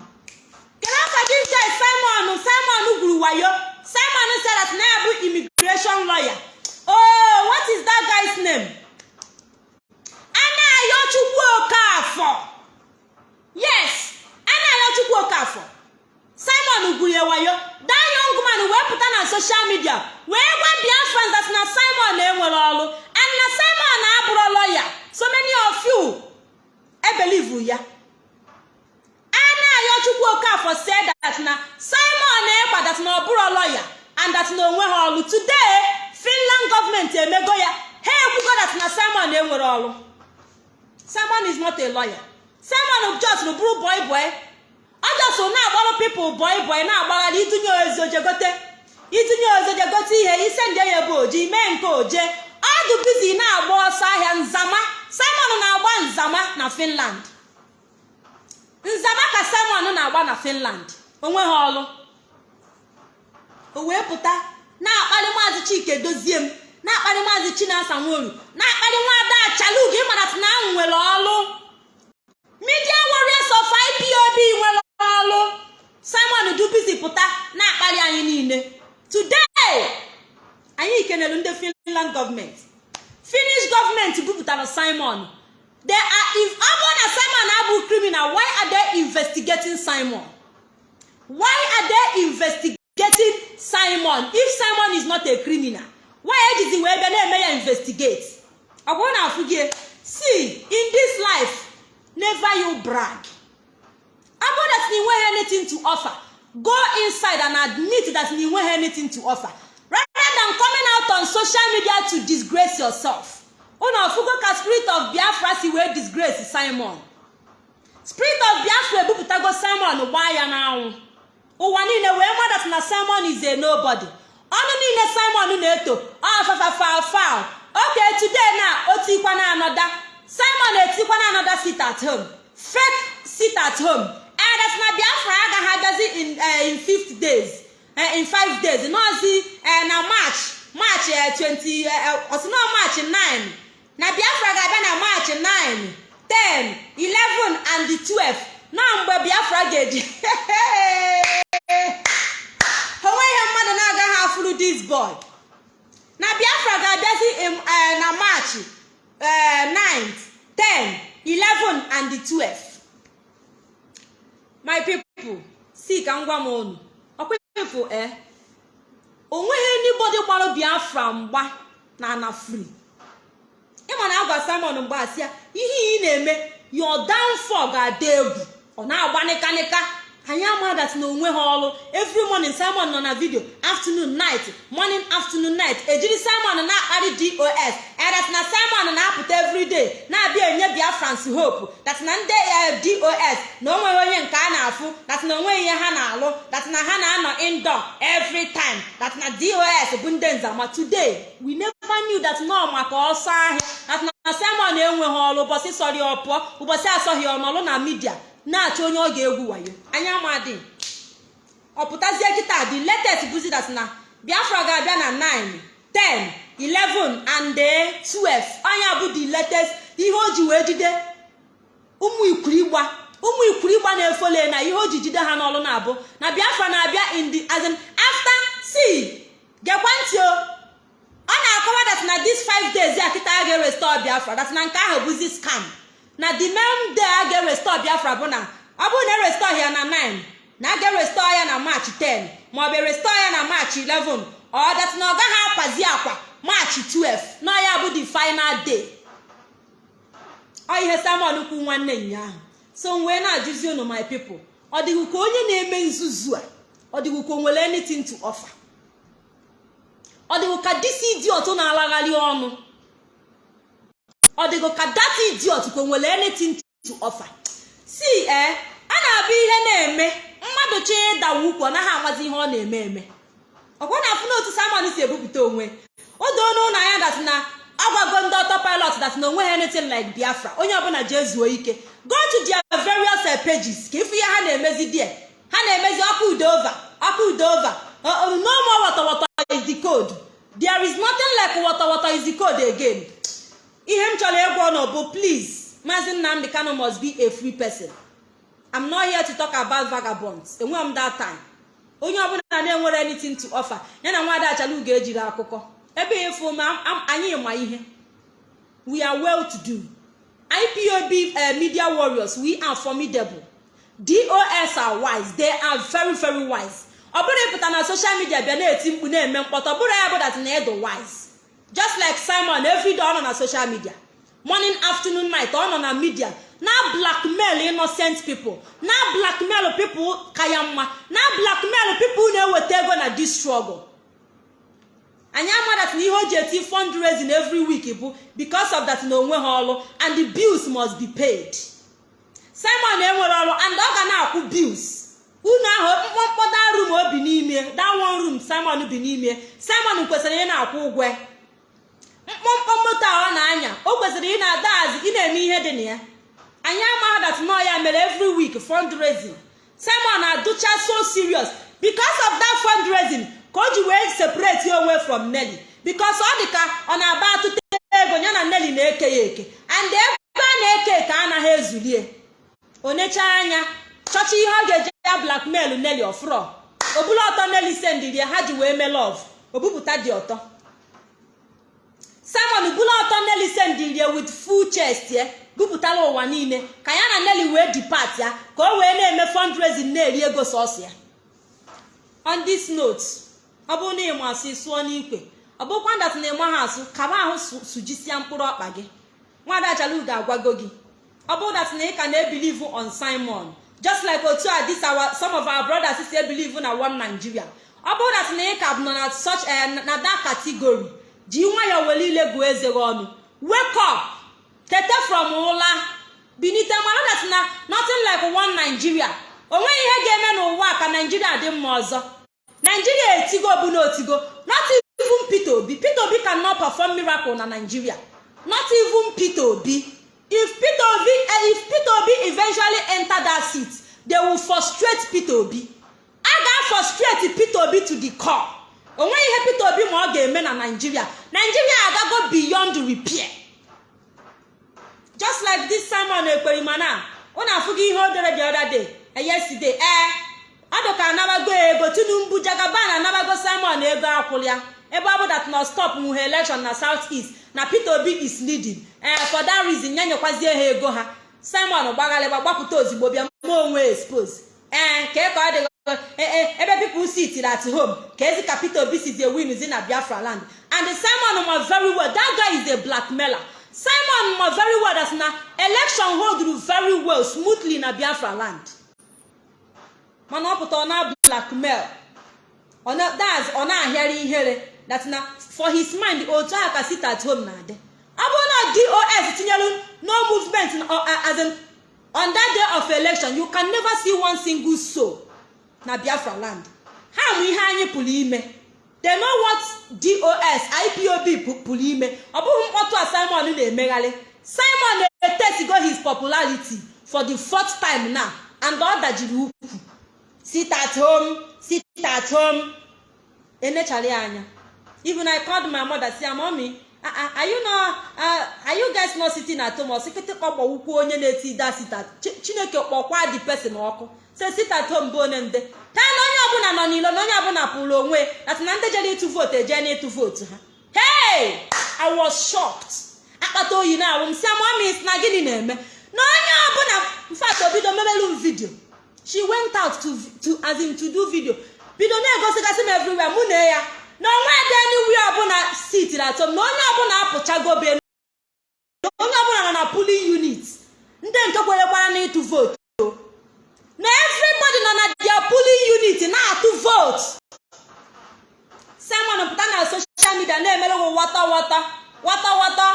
kedu afa this guy simon simon gwuru wayo simon that na ya bụ immigration lawyer. Oh what is that guy's name? Anayo chukwu okafọ yes anayo chukwu okafọ simon gwurie wayo young man wee pụta na social media wee gwa biafrans that na simon enwere ọrụ and na simon abụrụ lọya so many of you ebelivu ya. Anayo chukwu okafọ said that simon ekpa that na ọ bụrụ lọya and that onwe ha ọrụ today finland gọọmenti emego ya. Ha ekwugo that na simon enwere ọrụ simon is not a lawyer. Simon just bụrụ boy boy. Ọ just na-agbarụ pipụl boy boy na-agbagharị itinye ozojegote itinye ozojegote ihe ise ndị ya bụ oji mee nke oje. Ọdụ bizi na-agba ọsọ ahịa nzama. Simon na-agba nzama na finland. Nzama ka simon na-agba na finland. Onwe ha ọrụ o wee pụta na-akpali maazị chike dozie m na-akpali maazị chinasa nworu na-akpali nwaada achalugo ịmara na nwere ọrụ media warriors of ipob nwere ọrụ. Simon dubizi pụta na-akpali anyị niile. Today anyị kenelu ndị finland gọọmenti finish gọọmenti bupụtara simon. They are if na simon abụ criminal why are they investigating simon? Why are they investigating simon? If simon is not a criminal why ejizi wee bịa na-eme ya investigate? Ọ bụrụ na afụ gị see in this life never you brag. Ọ bụrụ that na nweghị anything to offer go inside and admit that na nweghị anything to offer. Rather than coming out on social media to disgrace yourself. Unu ọfụgo ka spirit of biafra si wee disgrace simon. Spirit of biafra ebupụtago simon gbaa ya n'anwụ ụwa niile wee madat na simon is a nobody. Ọnụ niile simon na-eto ọfafafafal oke today na otikwa na anoda. Simon etikwa na anoda sit at home. Fake sit at home. Edet na biafra agaghị abịazi in in fifth days in five days. Nọzi na march march 20 osino march 9 na biafra ga-abịa na march 9 10 11 and 12 na mgbe biafra ga-eji. Onweghị mmadụ na-agaghị afụrụ this boy. Na biafra ga-abịazi na march 9 10 11 and 12 my people si ka m gwa m unu. Ọkwefu e o nweghị anybody gbara biafra mgba na ana free. Ịma na agwa simon mgbasị ya ihe ị na-eme your downfall ga-ada egwu. Ọ na-agba nịkanịka anyị amadat na onwe ha ọrụ. Every morning simon nọ na vidio afternoon night. Morning afternoon night. Ejiri simon na-akparị dos that na simon na-apụta everyday na-abịa enye biafrans hope. That na ndị eh, dos na o onye nke a na-afụ. That na o nweghị ihe ha na-alụ. That na ha na-anọ indoor every time. That na dos bụ ndị nzama today we never knew that nọ maka ọsọ ahịa. That na simon enweghị ọrụ. Ụbọchị sọrọ ya ọ pụọ ụbọchị asọghị ọnọlụ na midia na-achọ onye ọ ga-egwu wayo. Anya amadị ọ pụtazie kịta the latest bụzi that na biafra ga-abịa na 9 10 11 and eh, 12 anya bụ the latest. Ihe o ji wee jide ụmụ ụmụ ikwurigba na-efole na ihe o ji jide ha n'ọlụ na-abụ. Na biafra na-abịa in the as in after gekwa ntị o. Ọ na-akọwa that na this five days ya kịta a ga-erestore biafra. That na nke ahụ bụzi scam. Na the main day a ga-erestore biafra bụ na ọ bụrụ na erestore ya na 9 na a ga-erestore ya na march 10 maọbụ erestore ya na march 11 ọ that na ọ gaghị akwazi akwa. March 12 na ya bụ the final day. Ọ ihe simon kwu nwanne ụnyaahụ so m wee na-ajụzi unu my people ọ dịghị ka onye na-eme nzuzu a ọ dịghị ka o nwere anything to offer. Ọ dịghị ka disi idiot na-alagharị ọnụ ọ dịghị ka data idiot ka o nwere anything to offer? Si ee a na-abụ ihe na-eme. Mmadụ chọọ ịdawa ukwu ọ naghị amazi ihe ọ na-eme eme. Ọkwa na afụ n'otu simon si ebupụta onwe. O doo n'ụlọ anya dat na agwago ndị ọtọ pilot dat na o nweghị anything like biafra. Onye ọbụla jee zuo ike. Go to their various eh, pages. Ka ịfụ ihe ha na-emezi die ha na-emezi ọkụ udova ọkụ udova no more wọtọwọtọ is the code. There is nothing like wọtọwọtọ is code again. Ihe m chọrọ ịgwa ọnụ bụ please maazị nnamdị kano must be a free person. I'm not here to talk about vagabonds. Enweghị m that time. Onye ọbụla na-enwere anything to offer ya na nwaada achalu ga-ejiri akụkọ ebe ịfụ ma anyị ma ihe. We are well to do. Ipob uh, media warriors we are formidable. Dos are wise. They are very very wise. Ọ bụrụ ịpụta na social media bịa na-eti mkpu na-eme mkpọtọ bụrụ ya bụ that na edo wise. Just like simon everyday ọ nọ na social media. Morning afternoon night ọ nọ na media. Na blackmail innocent people. Na blackmail people ka ya mma. Na blackmail people na-eweta ego na this struggle. Anyị amadat na ihe o ji eti fundraising every week bụ because of that na onwe ha ọrụ and the bills must be paid. Simon enwere ọrụ and ọ ga na-akwụ bills. Unu ahụ mkpọmkpọ da room o bi n'ime da one room simon bi n'ime. Simon kwesịrị ị na-akwụ ụgwọ. Mkpọmkpọ moto a ọ na-anya o kwesịrị ị na-ada azi ị na-eme ihe dị na ya. Anyị amaghị that nọ ya mere every week fundraising. Simon adụcha so serious. Because of that fundraising ka o ji wee separate onwe from nelly. Because ọ dị ka ọ na-aba atụta ego ya na nelly na-eke ya eke. And ebe a na-eke eke anaghị ezulie onecha anya chọcha ihe ọ ga-eje ya blackmail nelly ọfrọ obula ọtọ nelly sendirie ha ji wee mee love. Obupụta dị ọtọ. Simon bula ọtọ nelly sendirie with full chest ya. Bupụtara ụwa niile. Ka ya na nelly wee depart ya ka o wee na-eme fundraising na-eri ego sọsọ ya. On this note ọ bụrụ na ịma asụ sụọ n'ikwe. Ọ bụkwa ndat na ịma ha asụ kaba ahụ sujisia mkpụrụ ọkpa gị. Nwada achalu ga-agwago gị. Ọ bụrụ dat na ị ka na-ebilive on simon just like otu a this our some of our brothers si ebilive na one nigeria. Ọ bụrụ dat na ị ka nọ na such na that category ji nwayọọ were ile gụọ eze gị ọnụ. Wake up. Tete from ụla. Binite mara dat na nothing like one nigeria. O nweghị ihe ga-eme n'ụwa ka naijiria dị mma ọzọ. Naijiria etigo bụ na otigo not even peter obi. Peter obi cannot perform miracle na nigeria. Not even peter obi. If peter obi if peter obi eventually enter that seat they will frustrate peter obi. A ga-frustrate peter obi to the core. O nweghị ihe peter obi ma ọ ga-eme na nigeria. Nigeria agago beyond repair. Just like this simon ekperimana unu afụgo ihe o dere the other day ee ọ dị ka anabago ego tinubu jagaban anabago simon ego akwụlịa ebe ọ bụ dat na stop nwuhe election na south east na peter obi is leading. Ee for that reason ya nyekwazie ha ego ha. Simon gbagharịgba gbapụta ozigbo bịa ma onwe expose. Ee ka ka ọ ebe people sit at home. Ka ezi ka peter obi si dey win zi na biafra land? And simon ma very well that guy is a blackmailer. Simon ma very well that na election hold very well smoothly na biafra land. Mana ọ pụta ọ na blackmail. Ọ na-ahịarị ihere that na for his mind otu ahụ ka sit at home na-adị ọ bụrụ na dos tinyelu no movement uh, in, on that day of election you can never see one single soul. Na biafra land. Ha mụ ihe anyị pụrụ ime. They know what dos ipob pụrụ ime. Ọ bụghị mkpọtụ a simon na-emegharị. Simon na-etesigo his popularity for the fourth time now and ọ dajiri ukwu. Sit at home sit at home. Enechara ya anya. Even i called my mother mommy are you not uh, are you guys not sitting at home? Osikịtị kpọkpọ ukwu onye na-eti da sita chineke kpọkwa the person ọkụ say sit at home bụ onye na onye ọbụla nọ n'ilo na onye ọbụla pụrụ onwe ati na ndị jere ịtụ vootu eje na ịtụ vootu ha. Hey! I was shocked. Akpata oyi na awụ m si amamis na gịnị na-eme? Na onye ọbụla mfat obido mebelu m vidio she went out to, to, as in to do video. Bido na-egosigasị m everywhere mụ na ya. Na onwe dị anywhere ọbụla sitiri atọ m na onye ọbụla apụchago be onye ọbụla nọ na pulling unit. Ndị nke kwerekwara na ịtụ vootu na everybody nọ na their pulling unit na-atụ vootu simon pụta na social media na-emere ụmụ wata wata wata wata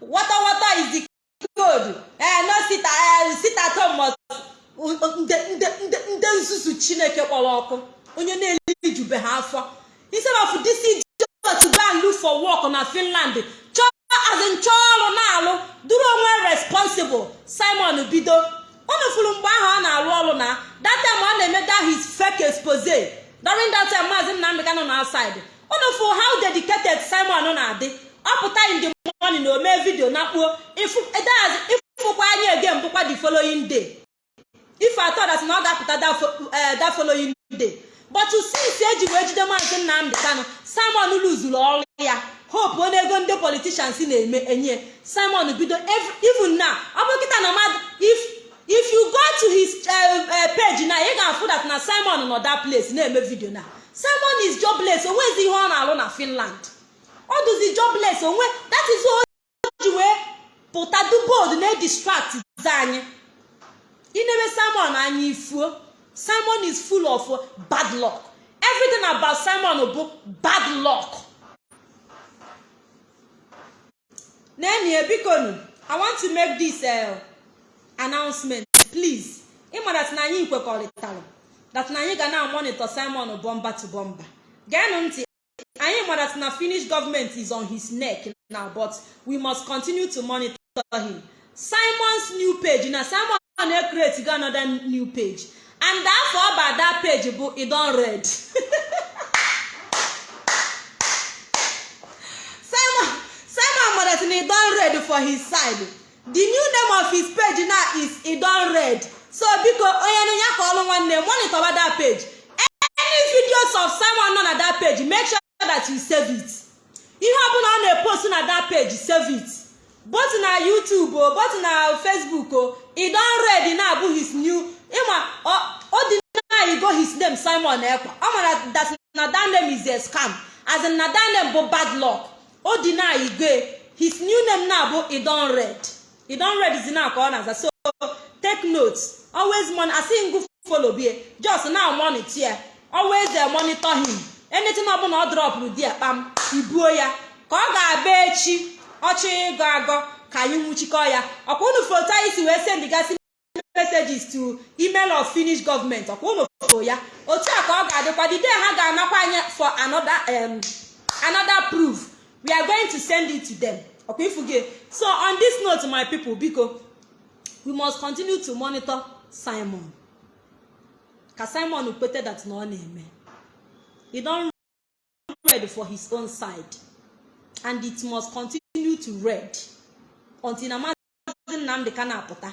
wata wata is the code. No sit eh sit at home ndị nzuzu chineke kpọrọ ọkụ. Onye na-elijube ha afọ. Instead of this idiot for work na finland chọọ azin chọọ ọrụ na-alụ duru onwe responsible. Simon bido. Unu fụrụ mgbe ahụ ọ na-arụ ọrụ na that time ọ na-eme that his fake expose. During that time maazị nnamdị nọ na outside. Unu fụrụ how dedicated simon na-adị. Ọ pụta in the na ome vidio na kpuo ịfụkwa anya ege mbụkwa the following day. Ife atọ dat na ọ ga-apụta that following day. But since eji wee jide maazị nnamdị kanụ simon luzuru ọrụ ya. Hope onye ego ndị politicians na-eme enye. Simon bido even now ọ bụ kịta na mmadụ if you go to his page na ị ga-afụ that na simon nọ that place na-eme video na simon is jobless onwezi ihe ọ na-alụ na finland. Ọ dụzi jobless onwe that is o wee pụta dubold na distract anyị. Inebe simon anya ifuo. Simon is full of bad luck. Everything about simon bụ bad luck. Nenie bikonu i want to make this uh, announcement. Please ịma dat na anyị kwekọrịtara dat na anyị ga na-amonitọ simon bomba to bomba geenụ ntị anyị ma dat na finish government is on his neck now but we must continue to monitor him. Simon's new page na simon na-create go another new page. And afọ ọba that page bụ idon red. Simon simon madat na idon red for his side. The new name of his page now is idon red. So biko onye nụnya ka ọlụ nwanne monitor that page. Any videos of simon nọ na that page make sure that you save it. Ihe ọbụla ọ na-epost na that page save it. Both na youtube o both na facebook o e don read na-abụ his new ịma o dị na go his name simon ekwa. Ọ mara that na that name is a scam. As in na that name bụ bad luck. O dị na igwe his new name na-abụ e don read e don read is na ka ọ na-aza so take note always mon asị ngụ follow bie. Just na monitor. Always monitor him. Anything ọbụla ọ dropụrụ di ya kpam ibuo ya. Ka ọ ga-abịa echi ọchọ ịgọ agọ ka anyị nwụchikọ ya. Ọkwa unu foto anyị si wee sendigasị messages to email of finish government. Ọkwa unu foto ya. Otu a ka ọ ga-adịkwa. The ha ga-anakwa anya for another um, another proof. We are going to send it to them. Ọkwa ifuge so on this note my people biko we must continue to monitor simon. Ka simon kwete that na ọ na-eme. He don read for his own side and it must continue to read until na nnamdị ka na-apụta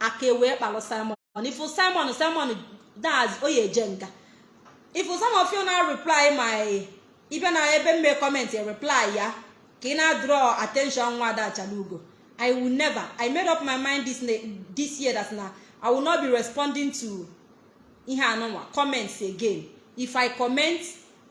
aka wee kpalụ simon. Ifu simon simon daz oyi eje nga some of you na reply my ịbịa na ebe mme comment reply ya. Ka ị na draw attention nwa adachalugo i will never i made up my mind this, this year that na i will not be responding to ihe anụnwa comments again. If i comment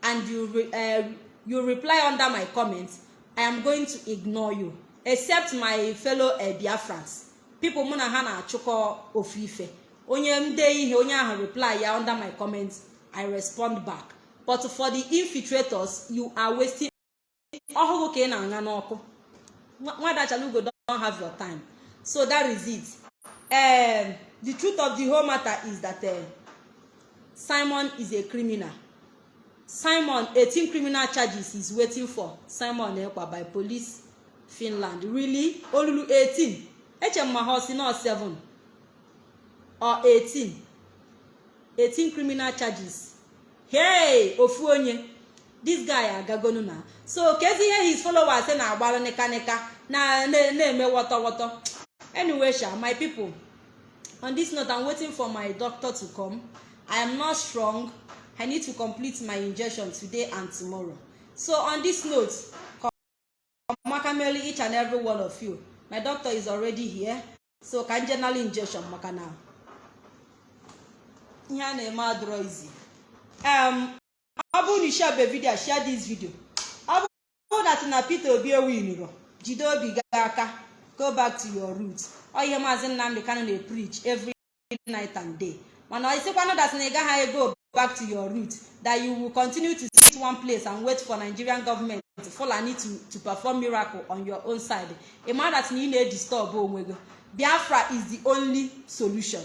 and you re, uh, you reply under my comment i am going to ignore you. Except my fellow uh, biafrans. People mụ na ha na-achụkọ ofu ife. Onye nde ihe onye ahụ reply ya under my comment i respond back. But for the infiltrators you are wasting ọhụrụ ka ị na-aṅa n'ọkụ. Nwada chalugo don have your time. So that is it. Um, the truth of the whole matter is that uh, simon is a criminal. Simon 18 criminal charges is waiting for. Simon ekpa by police finland. Really? Olulu 18 eche m ma ha si nọ 7 or 18 18 criminal charges. Hey ofu onye. This guy agagonu na. So kezi ihe his followers na-agbara nịkanịka na na-eme wọtọwọtọ. Anyway sha my people on this note i'm waiting for my doctor to come. I am not strong. I need to complete my injection today and tomorrow. So on this note maka merely each and every one of you my doctor is already here. So ka general injection maka na. Ihe a na-eme adịrọ izi um, ọ bụrụ na ishebe vidio share this video. Ọ bụrụ na Peter Obi ewinụrụ jide obi gị aka. Go back to your roots. Ọ ihe maazị Nnamdi Kanu na-preach every night and day. Mana isikwanụ that na ị gaghị go back to your roots. That you will continue to sit one place and wait for Nigerian government Fulani to, to perform miracle on your own side. Ị ma that na ị na-edisturb onwe gị. Biafra is the only solution.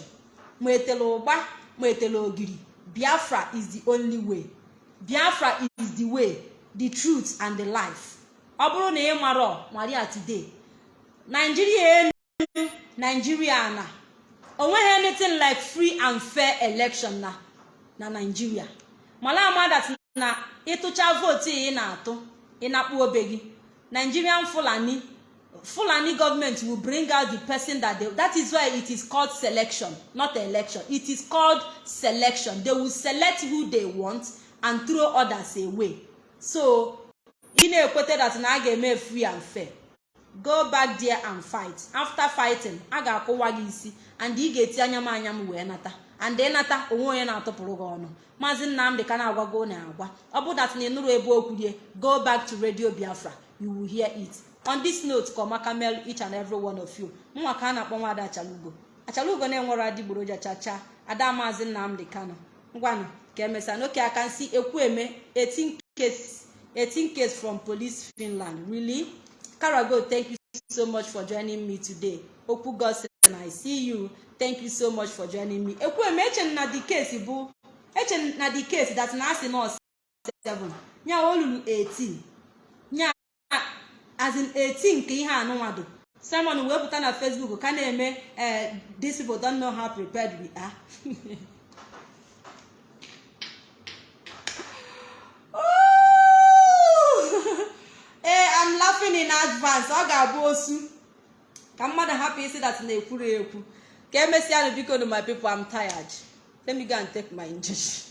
Ma etela ụgba ma etela ogiri. Biafra is the only way. Biafra is the way the truth and the life. Ọ bụrụ na ị mara maria today Nigeria enu Nigeria na o nweghị anything like free and fair election na na Nigeria. Mala ama that na ịtụcha vootu ị na-atụ ịnakpu obe gị Nigerian Fulani Fulani government will bring out the person that they that is why it is called selection not election. It is called selection. They will select who they want. And throw others away. So ị na-ekweta that na a ga-eme free and fair. Go back there and fight. After fighting a ga-akwụwa gị isi and ị ga-eti anya m anya m wee nata. And ịnata onwe onye na-atụpụrụ gị ọnụ. Maazị Nnamdi ka na-agwago na-agwa. Ọ bụ dat na ị nụrụ ebe okwu go back to radio Biafra. You will hear it. On this note ka ọmaka mel each and every one of you. Nwa ka a na-akpọ nwaada achalugo. Achalugo na-enwere adịgboroja chacha ada maazị Nnamdi Kanu. Ngwanụ. Ka emesịa n'oke aka nsi ekwu eme 18 case 18 case from police Finland. Really? Karago thank you so much for joining me today. Okwu gosin I see you. Thank you so much for joining me. Ekwu eme eche the case bụ eche the case that na asị nọọsụ 7 nya olulu 18 nya as in 18 nke ihe anụnwado Simon wee pụta na Facebook ka na-eme these people don't know how prepared we are I'm laughing in advance. Ọ ga-abụ osu. Ka mmadụ hapụ isi that na-ekwuru ekwu. Ka emesịanụ biko no my people I'm tired. Let me go and take my injection.